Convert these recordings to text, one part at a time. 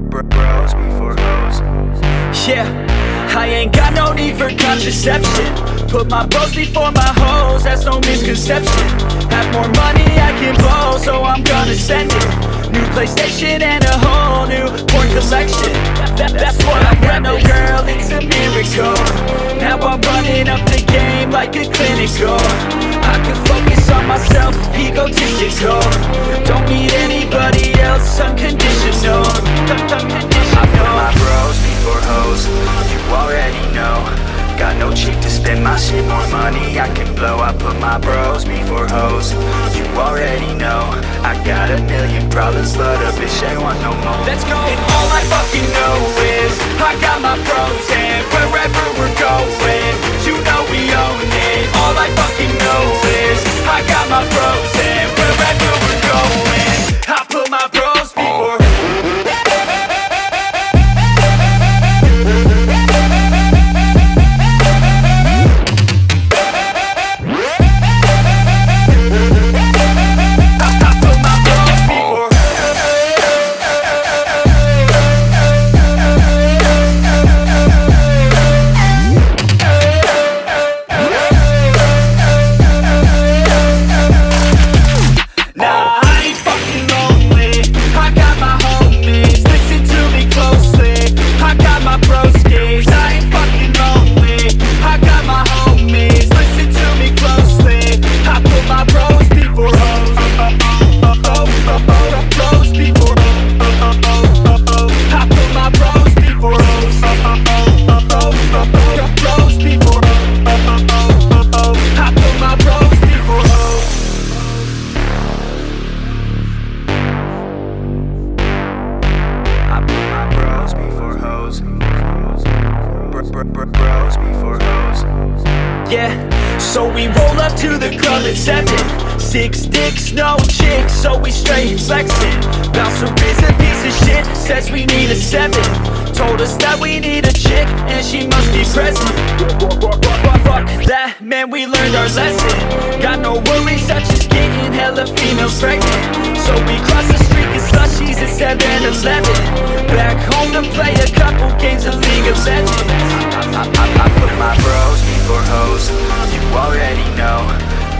br- bros before hoes. Yeah, I ain't got no need for contraception. Put my bros before my hoes, that's no misconception. Have more money I can blow, so I'm gonna send it. New PlayStation and a whole new porn collection. That, That's what I got, no girl, it's a miracle. Now I'm running up the game like a clinical. I can focus on myself, egotistical Don't need anybody else, unconditional I put my bros before hoes. You already know. Got no cheek to spend my shit, more money I can blow. I put my bros before hoes. You already know. I got a million problems, but a bitch ain't want no more. Let's go. Br- br- br- bros before hoes. Yeah, so we roll up to the club at seven. Six dicks, no chicks, so we straight flexing. Bouncer is a piece of shit, says we need a seven. Told us that we need a chick, and she must be present. Fuck that, man, we learned our lesson. Got no worries, such as getting hella females pregnant. So we cross the street, get slushies at 7 Eleven. Back home to play a couple games of League of Legends. I, I, I put my bros before hoes. You already know.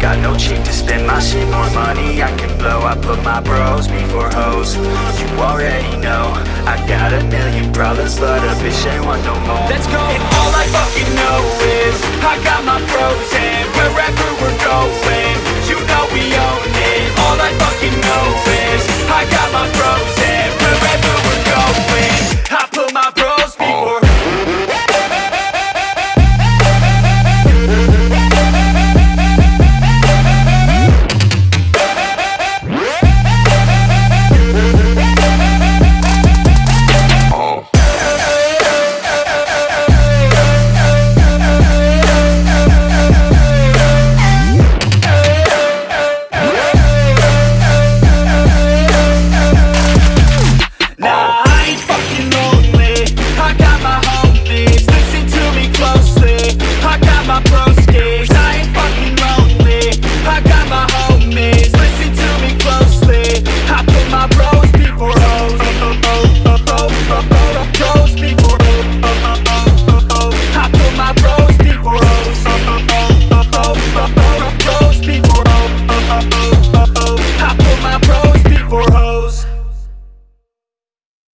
Got no cheek to spend my shit, more money I can blow. I put my bros before hoes. You already know. I got a million problems, but a bitch ain't want no more. Let's go. And all I fucking know is